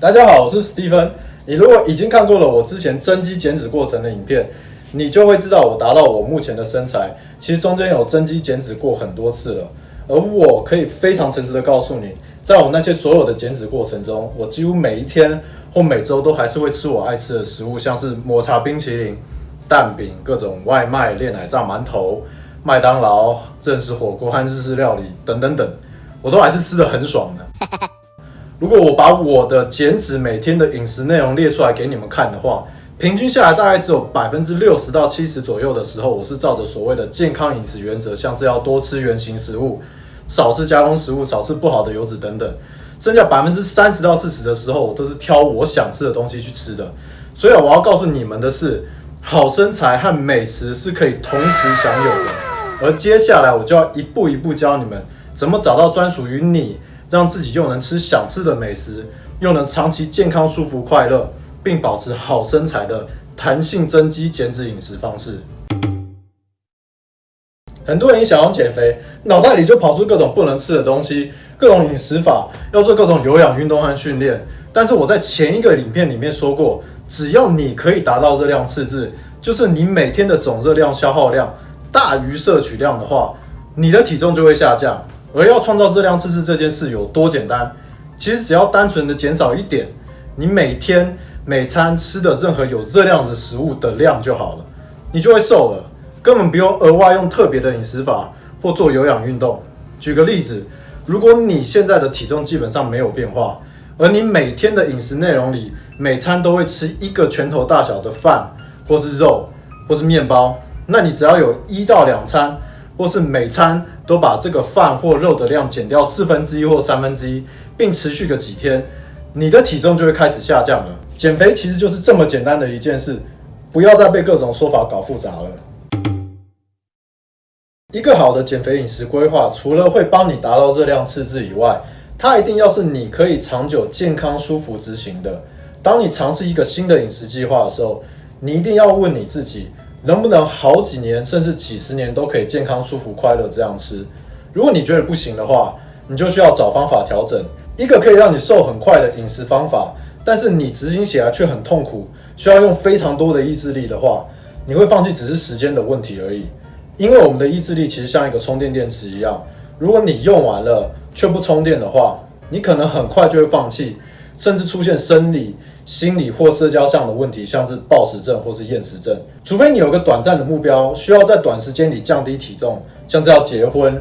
大家好，我是史蒂芬。你如果已经看过了我之前增肌减脂过程的影片，你就会知道我达到我目前的身材，其实中间有增肌减脂过很多次了。而我可以非常诚实的告诉你，在我那些所有的减脂过程中，我几乎每一天或每周都还是会吃我爱吃的食物，像是抹茶冰淇淋、蛋饼、各种外卖、炼奶炸馒头、麦当劳、认识火锅和日式料理等等等，我都还是吃的很爽的。如果我把我的减脂每天的饮食内容列出来给你们看的话，平均下来大概只有百分之六十到七十左右的时候，我是照着所谓的健康饮食原则，像是要多吃原形食物，少吃加工食物，少吃不好的油脂等等。剩下百分之三十到四十的时候，我都是挑我想吃的东西去吃的。所以我要告诉你们的是，好身材和美食是可以同时享有的。而接下来我就要一步一步教你们怎么找到专属于你。让自己又能吃想吃的美食，又能长期健康、舒服、快乐，并保持好身材的弹性增肌减脂饮食方式。很多人一想要减肥，脑袋里就跑出各种不能吃的东西，各种饮食法，要做各种有氧运动和训练。但是我在前一个影片里面说过，只要你可以达到热量赤字，就是你每天的总热量消耗量大于摄取量的话，你的体重就会下降。而要创造热量赤字这件事有多简单？其实只要单纯的减少一点，你每天每餐吃的任何有热量的食物的量就好了，你就会瘦了，根本不用额外用特别的饮食法或做有氧运动。举个例子，如果你现在的体重基本上没有变化，而你每天的饮食内容里每餐都会吃一个拳头大小的饭，或是肉，或是面包，那你只要有一到两餐，或是每餐。都把这个饭或肉的量减掉四分之一或三分之一，并持续个几天，你的体重就会开始下降了。减肥其实就是这么简单的一件事，不要再被各种说法搞复杂了。一个好的减肥饮食规划，除了会帮你达到热量赤字以外，它一定要是你可以长久健康舒服执行的。当你尝试一个新的饮食计划的时候，你一定要问你自己。能不能好几年甚至几十年都可以健康、舒服、快乐这样吃？如果你觉得不行的话，你就需要找方法调整一个可以让你瘦很快的饮食方法。但是你执行起来却很痛苦，需要用非常多的意志力的话，你会放弃只是时间的问题而已。因为我们的意志力其实像一个充电电池一样，如果你用完了却不充电的话，你可能很快就会放弃，甚至出现生理。心理或社交上的问题，像是暴食症或是厌食症，除非你有个短暂的目标，需要在短时间里降低体重，像是要结婚、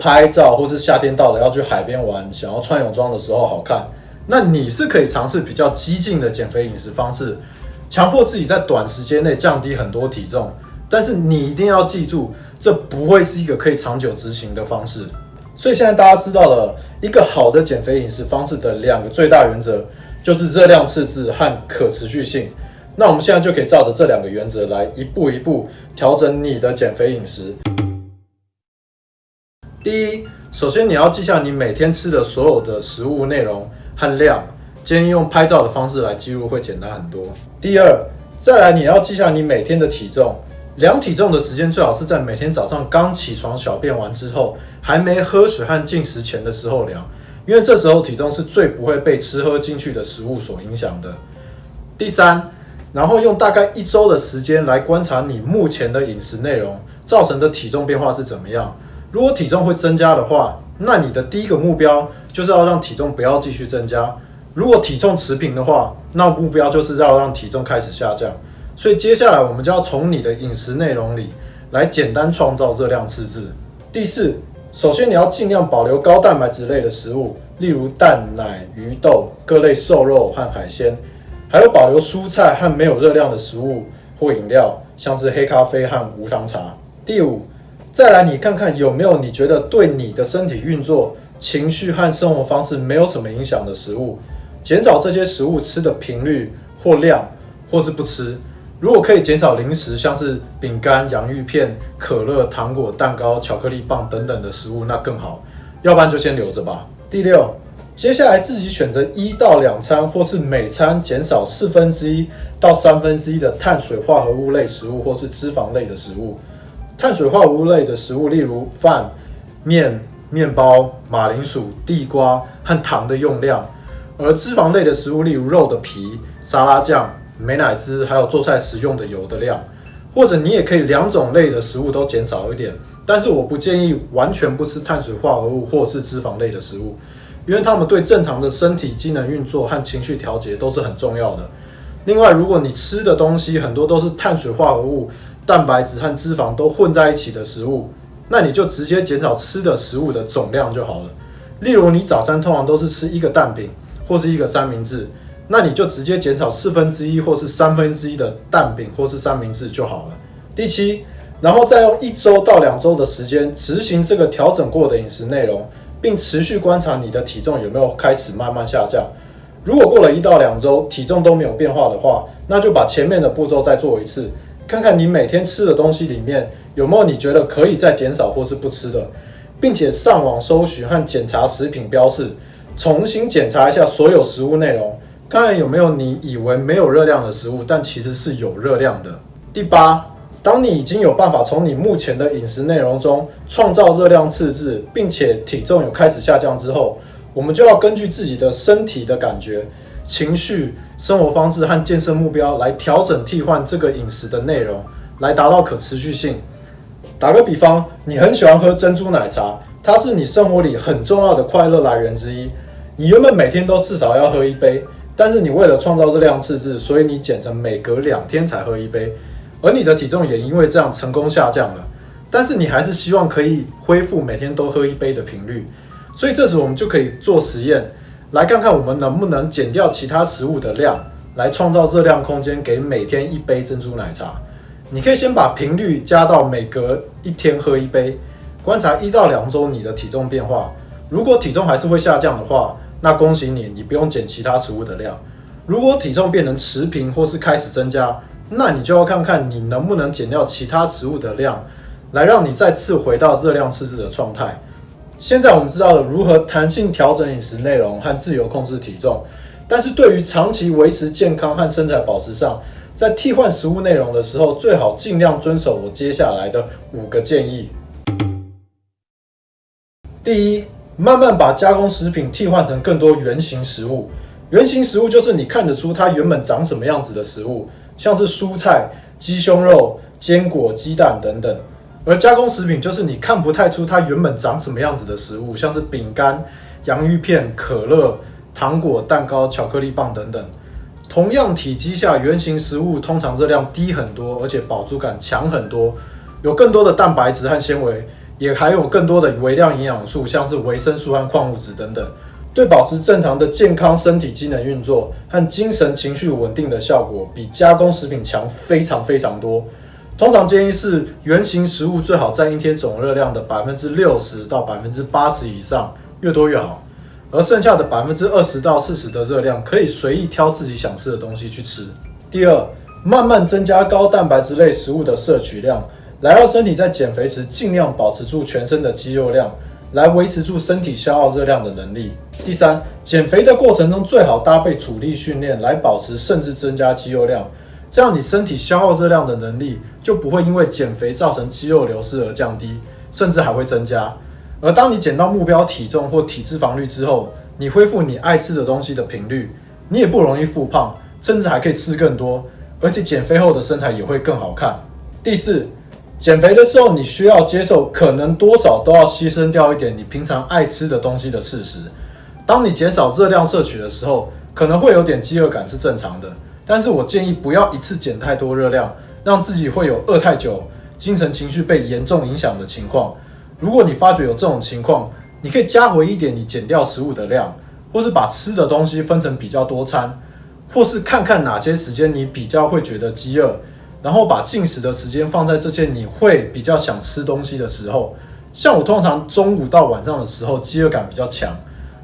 拍照，或是夏天到了要去海边玩，想要穿泳装的时候好看，那你是可以尝试比较激进的减肥饮食方式，强迫自己在短时间内降低很多体重。但是你一定要记住，这不会是一个可以长久执行的方式。所以现在大家知道了一个好的减肥饮食方式的两个最大原则。就是热量赤字和可持续性。那我们现在就可以照着这两个原则来一步一步调整你的减肥饮食。第一，首先你要记下你每天吃的所有的食物内容和量，建议用拍照的方式来记录会简单很多。第二，再来你要记下你每天的体重，量体重的时间最好是在每天早上刚起床小便完之后，还没喝水和进食前的时候量。因为这时候体重是最不会被吃喝进去的食物所影响的。第三，然后用大概一周的时间来观察你目前的饮食内容造成的体重变化是怎么样。如果体重会增加的话，那你的第一个目标就是要让体重不要继续增加。如果体重持平的话，那目标就是要让体重开始下降。所以接下来我们就要从你的饮食内容里来简单创造热量赤字。第四。首先，你要尽量保留高蛋白质类的食物，例如蛋奶、鱼豆、各类瘦肉和海鲜，还有保留蔬菜和没有热量的食物或饮料，像是黑咖啡和无糖茶。第五，再来你看看有没有你觉得对你的身体运作、情绪和生活方式没有什么影响的食物，减少这些食物吃的频率或量，或是不吃。如果可以减少零食，像是饼干、洋芋片、可乐、糖果、蛋糕、巧克力棒等等的食物，那更好。要不然就先留着吧。第六，接下来自己选择一到两餐，或是每餐减少四分之一到三分之一的碳水化合物类食物，或是脂肪类的食物。碳水化合物类的食物，例如饭、面、面包、马铃薯、地瓜和糖的用量，而脂肪类的食物，例如肉的皮、沙拉酱、美乃滋，还有做菜时用的油的量，或者你也可以两种类的食物都减少一点。但是我不建议完全不吃碳水化合物或是脂肪类的食物，因为它们对正常的身体机能运作和情绪调节都是很重要的。另外，如果你吃的东西很多都是碳水化合物、蛋白质和脂肪都混在一起的食物，那你就直接减少吃的食物的总量就好了。例如，你早餐通常都是吃一个蛋饼或是一个三明治，那你就直接减少四分之一或是三分之一的蛋饼或是三明治就好了。第七。然后再用一周到两周的时间执行这个调整过的饮食内容，并持续观察你的体重有没有开始慢慢下降。如果过了一到两周体重都没有变化的话，那就把前面的步骤再做一次，看看你每天吃的东西里面有没有你觉得可以再减少或是不吃的，并且上网搜寻和检查食品标示，重新检查一下所有食物内容，看看有没有你以为没有热量的食物，但其实是有热量的。第八。当你已经有办法从你目前的饮食内容中创造热量赤字，并且体重有开始下降之后，我们就要根据自己的身体的感觉、情绪、生活方式和健身目标来调整替换这个饮食的内容，来达到可持续性。打个比方，你很喜欢喝珍珠奶茶，它是你生活里很重要的快乐来源之一。你原本每天都至少要喝一杯，但是你为了创造热量赤字，所以你减成每隔两天才喝一杯。而你的体重也因为这样成功下降了，但是你还是希望可以恢复每天都喝一杯的频率，所以这时我们就可以做实验，来看看我们能不能减掉其他食物的量，来创造热量空间给每天一杯珍珠奶茶。你可以先把频率加到每隔一天喝一杯，观察一到两周你的体重变化。如果体重还是会下降的话，那恭喜你，你不用减其他食物的量。如果体重变成持平或是开始增加，那你就要看看你能不能减掉其他食物的量，来让你再次回到热量赤字的状态。现在我们知道了如何弹性调整饮食内容和自由控制体重，但是对于长期维持健康和身材保持上，在替换食物内容的时候，最好尽量遵守我接下来的五个建议。第一，慢慢把加工食品替换成更多原形食物。原形食物就是你看得出它原本长什么样子的食物。像是蔬菜、鸡胸肉、坚果、鸡蛋等等，而加工食品就是你看不太出它原本长什么样子的食物，像是饼干、洋芋片、可乐、糖果、蛋糕、巧克力棒等等。同样体积下，原型食物通常热量低很多，而且饱足感强很多，有更多的蛋白质和纤维，也含有更多的微量营养素，像是维生素和矿物质等等。对保持正常的健康身体机能运作和精神情绪稳定的效果，比加工食品强非常非常多。通常建议是原型食物最好占一天总热量的百分之六十到百分之八十以上，越多越好。而剩下的百分之二十到四十的热量，可以随意挑自己想吃的东西去吃。第二，慢慢增加高蛋白质类食物的摄取量，来让身体在减肥时尽量保持住全身的肌肉量。来维持住身体消耗热量的能力。第三，减肥的过程中最好搭配阻力训练来保持甚至增加肌肉量，这样你身体消耗热量的能力就不会因为减肥造成肌肉流失而降低，甚至还会增加。而当你减到目标体重或体脂肪率之后，你恢复你爱吃的东西的频率，你也不容易复胖，甚至还可以吃更多，而且减肥后的身材也会更好看。第四。减肥的时候，你需要接受可能多少都要牺牲掉一点你平常爱吃的东西的事实。当你减少热量摄取的时候，可能会有点饥饿感是正常的，但是我建议不要一次减太多热量，让自己会有饿太久、精神情绪被严重影响的情况。如果你发觉有这种情况，你可以加回一点你减掉食物的量，或是把吃的东西分成比较多餐，或是看看哪些时间你比较会觉得饥饿。然后把进食的时间放在这些你会比较想吃东西的时候，像我通常中午到晚上的时候饥饿感比较强，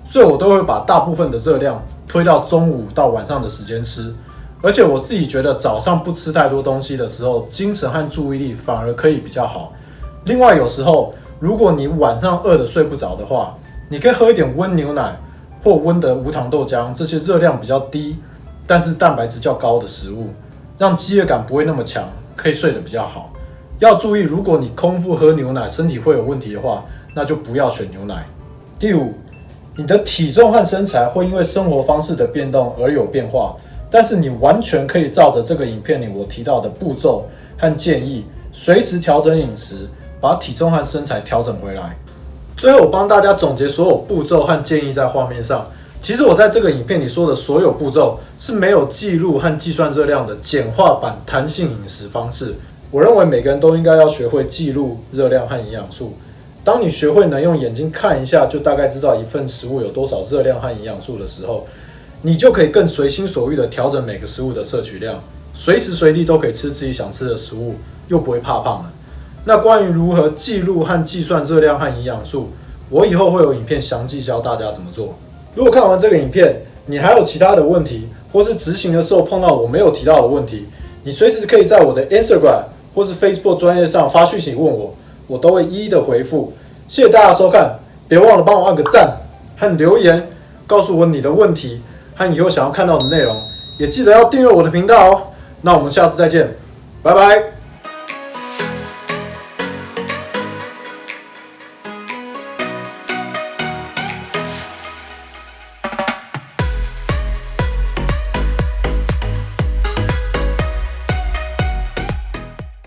所以我都会把大部分的热量推到中午到晚上的时间吃。而且我自己觉得早上不吃太多东西的时候，精神和注意力反而可以比较好。另外，有时候如果你晚上饿得睡不着的话，你可以喝一点温牛奶或温的无糖豆浆，这些热量比较低，但是蛋白质较高的食物。让饥饿感不会那么强，可以睡得比较好。要注意，如果你空腹喝牛奶，身体会有问题的话，那就不要选牛奶。第五，你的体重和身材会因为生活方式的变动而有变化，但是你完全可以照着这个影片里我提到的步骤和建议，随时调整饮食，把体重和身材调整回来。最后，我帮大家总结所有步骤和建议在画面上。其实我在这个影片里说的所有步骤是没有记录和计算热量的简化版弹性饮食方式。我认为每个人都应该要学会记录热量和营养素。当你学会能用眼睛看一下，就大概知道一份食物有多少热量和营养素的时候，你就可以更随心所欲地调整每个食物的摄取量，随时随地都可以吃自己想吃的食物，又不会怕胖了。那关于如何记录和计算热量和营养素，我以后会有影片详细教大家怎么做。如果看完这个影片，你还有其他的问题，或是执行的时候碰到我没有提到的问题，你随时可以在我的 Instagram 或是 Facebook 专业上发讯息问我，我都会一一的回复。谢谢大家收看，别忘了帮我按个赞和留言，告诉我你的问题和以后想要看到的内容，也记得要订阅我的频道哦。那我们下次再见，拜拜。